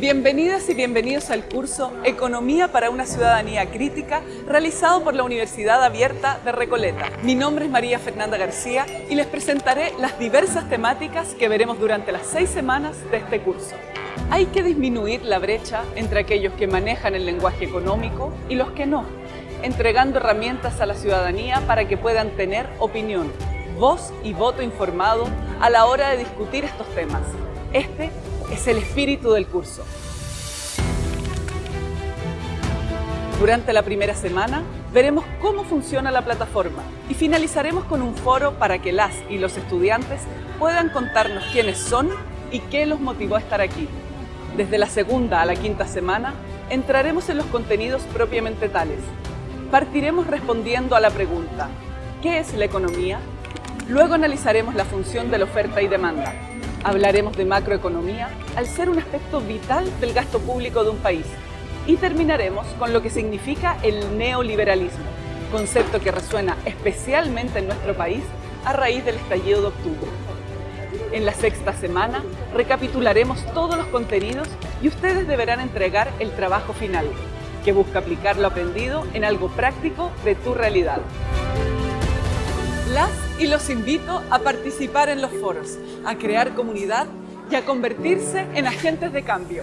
Bienvenidas y bienvenidos al curso Economía para una ciudadanía crítica realizado por la Universidad Abierta de Recoleta. Mi nombre es María Fernanda García y les presentaré las diversas temáticas que veremos durante las seis semanas de este curso. Hay que disminuir la brecha entre aquellos que manejan el lenguaje económico y los que no, entregando herramientas a la ciudadanía para que puedan tener opinión, voz y voto informado a la hora de discutir estos temas. Este es el espíritu del curso. Durante la primera semana veremos cómo funciona la plataforma y finalizaremos con un foro para que las y los estudiantes puedan contarnos quiénes son y qué los motivó a estar aquí. Desde la segunda a la quinta semana entraremos en los contenidos propiamente tales. Partiremos respondiendo a la pregunta ¿qué es la economía? Luego analizaremos la función de la oferta y demanda Hablaremos de macroeconomía al ser un aspecto vital del gasto público de un país. Y terminaremos con lo que significa el neoliberalismo, concepto que resuena especialmente en nuestro país a raíz del estallido de octubre. En la sexta semana recapitularemos todos los contenidos y ustedes deberán entregar el trabajo final, que busca aplicar lo aprendido en algo práctico de tu realidad. Las y los invito a participar en los foros, a crear comunidad y a convertirse en agentes de cambio.